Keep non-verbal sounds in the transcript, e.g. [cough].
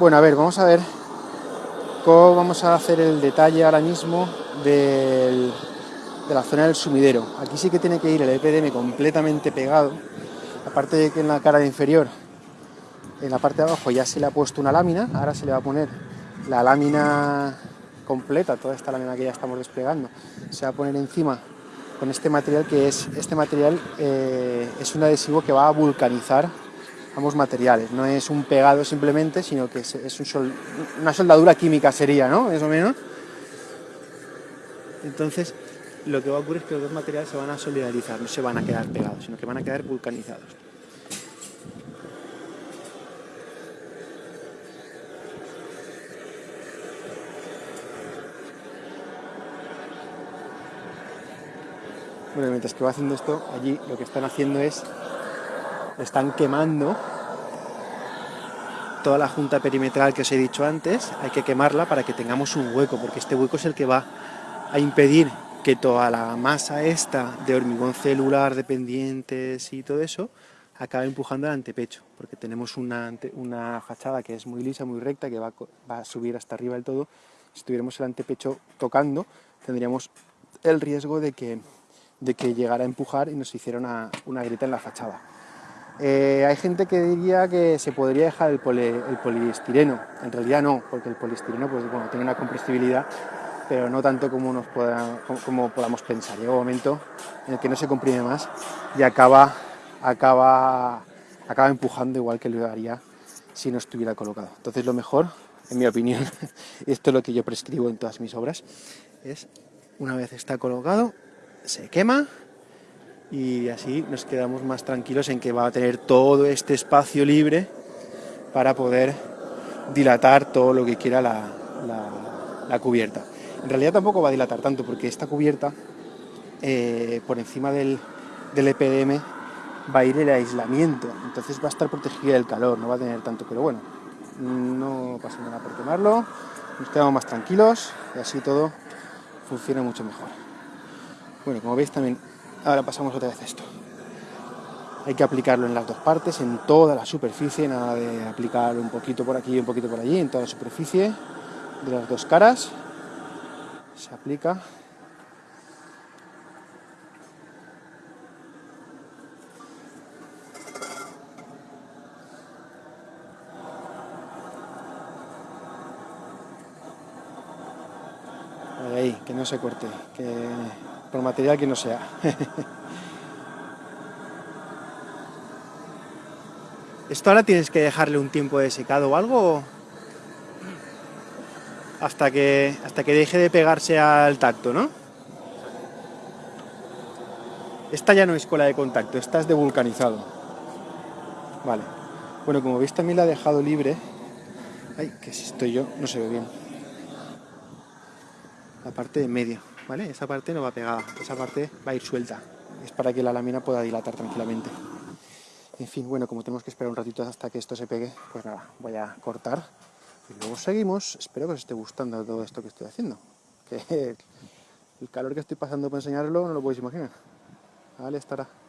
Bueno, a ver, vamos a ver cómo vamos a hacer el detalle ahora mismo de la zona del sumidero. Aquí sí que tiene que ir el EPDM completamente pegado, aparte de que en la cara inferior, en la parte de abajo ya se le ha puesto una lámina, ahora se le va a poner la lámina completa, toda esta lámina que ya estamos desplegando, se va a poner encima con este material que es, este material eh, es un adhesivo que va a vulcanizar ambos materiales, no es un pegado simplemente, sino que es, una soldadura química sería, ¿no? Más o menos. Entonces, lo que va a ocurrir es que los dos materiales se van a solidarizar, no se van a quedar pegados, sino que van a quedar vulcanizados. Bueno, mientras que va haciendo esto, allí lo que están haciendo es, están quemando toda la junta perimetral que os he dicho antes, hay que quemarla para que tengamos un hueco, porque este hueco es el que va a impedir que toda la masa esta de hormigón celular, dependientes y todo eso, acabe empujando el antepecho, porque tenemos una, una fachada que es muy lisa, muy recta, que va, va a subir hasta arriba del todo. Si tuviéramos el antepecho tocando, tendríamos el riesgo de que de que llegara a empujar y nos hiciera una, una grieta en la fachada. Eh, hay gente que diría que se podría dejar el, poliestireno, en realidad no, porque el poliestireno pues, bueno, tiene una compresibilidad, pero no tanto como, nos podamos pensar. Llega un momento en el que no se comprime más y acaba, acaba, acaba empujando igual que lo haría si no estuviera colocado. Entonces lo mejor, en mi opinión, [laughs] esto es lo que yo prescribo en todas mis obras, es una vez está colocado, se quema y así nos quedamos más tranquilos en que va a tener todo este espacio libre para poder dilatar todo lo que quiera la, la, cubierta. En realidad tampoco va a dilatar tanto porque esta cubierta eh, por encima del, del EPDM va a ir el aislamiento, entonces va a estar protegida del calor, no va a tener tanto, pero bueno, no pasa nada por quemarlo, nos quedamos más tranquilos y así todo funciona mucho mejor. Bueno, como veis también, ahora pasamos otra vez esto. Hay que aplicarlo en las dos partes, en toda la superficie, nada de aplicarlo un poquito por aquí y un poquito por allí, en toda la superficie de las dos caras. Se aplica. Ahí, que no se corte, por material que no sea. [laughs] ¿Esto ahora tienes que dejarle un tiempo de secado o algo? Hasta que, hasta que deje de pegarse al tacto, ¿no? Esta ya no es cola de contacto, esta es de vulcanizado. Vale. Bueno, como veis también la he dejado libre. Ay, que si estoy yo, no se ve bien. La parte de medio. Esa parte no va pegada, esa parte va a ir suelta. Es para que la lámina pueda dilatar tranquilamente. En fin, bueno, como tenemos que esperar un ratito hasta que esto se pegue, pues nada, voy a cortar y luego seguimos. Espero que os esté gustando todo esto que estoy haciendo. Que [laughs] el calor que estoy pasando para enseñarlo no lo podéis imaginar. Vale, estará.